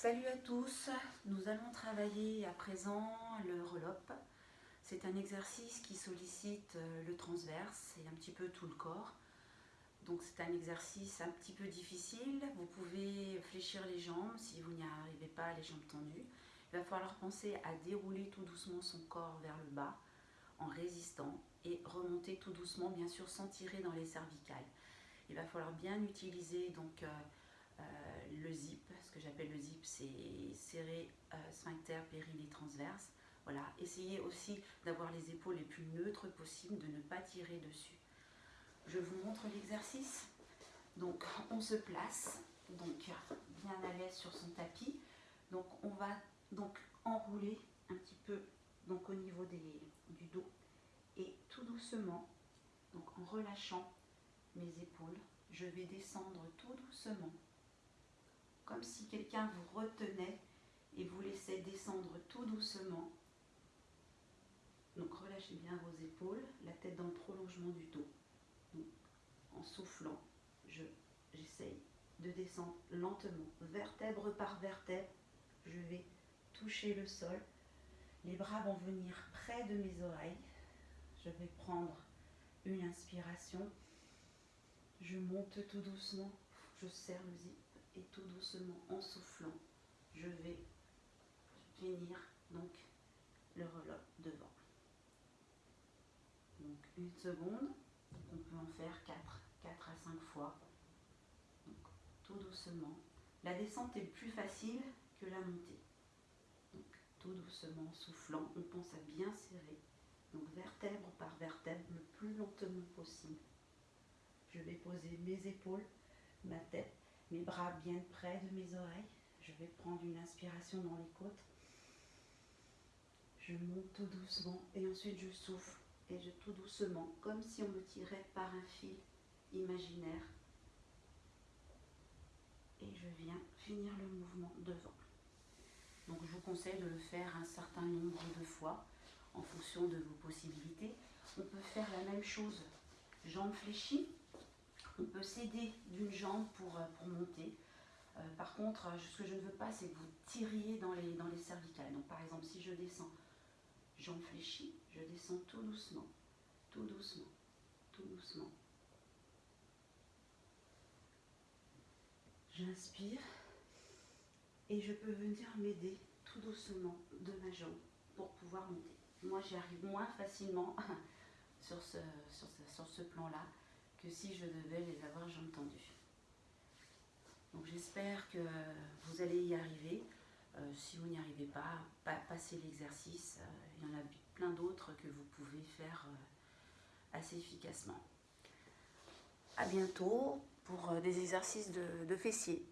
Salut à tous, nous allons travailler à présent le relop. C'est un exercice qui sollicite euh, le transverse et un petit peu tout le corps. Donc c'est un exercice un petit peu difficile. Vous pouvez fléchir les jambes si vous n'y arrivez pas, les jambes tendues. Il va falloir penser à dérouler tout doucement son corps vers le bas en résistant et remonter tout doucement, bien sûr sans tirer dans les cervicales. Il va falloir bien utiliser donc euh, euh, le zip, ce que j'appelle le zip, c'est serré euh, sphincter périnée Voilà, essayez aussi d'avoir les épaules les plus neutres possibles, de ne pas tirer dessus. Je vous montre l'exercice. Donc, on se place, donc bien à l'aise sur son tapis. Donc, on va donc enrouler un petit peu donc au niveau du dos et tout doucement, donc en relâchant mes épaules, je vais descendre tout doucement comme si quelqu'un vous retenait et vous laissait descendre tout doucement. Donc relâchez bien vos épaules, la tête dans le prolongement du dos. en soufflant, j'essaye de descendre lentement, vertèbre par vertèbre. Je vais toucher le sol. Les bras vont venir près de mes oreilles. Je vais prendre une inspiration. Je monte tout doucement. Je serre le zip et tout doucement en soufflant, je vais finir donc le relop devant. Donc une seconde, on peut en faire 4, 4 à 5 fois. Tout doucement. La descente est plus facile que la montée. Donc tout doucement, soufflant, on pense à bien serrer. Donc vertèbre par vertèbre le plus lentement possible. Je vais poser mes épaules, ma tête mes bras bien près de mes oreilles. Je vais prendre une inspiration dans les côtes. Je monte tout doucement et ensuite je souffle et je tout doucement, comme si on me tirait par un fil imaginaire. Et je viens finir le mouvement devant. Donc je vous conseille de le faire un certain nombre de fois en fonction de vos possibilités. On peut faire la même chose, jambes fléchies, on peut s'aider d'une jambe pour, euh, pour monter. Euh, par contre, euh, ce que je ne veux pas, c'est que vous tiriez dans les, dans les cervicales. Donc par exemple, si je descends, jambe fléchie, je descends tout doucement, tout doucement, tout doucement. J'inspire et je peux venir m'aider tout doucement de ma jambe pour pouvoir monter. Moi, j'y arrive moins facilement sur ce, sur ce, sur ce plan-là que si je devais les avoir jambes tendues. Donc j'espère que vous allez y arriver. Euh, si vous n'y arrivez pas, passez l'exercice. Euh, il y en a plein d'autres que vous pouvez faire euh, assez efficacement. A bientôt pour des exercices de fessiers.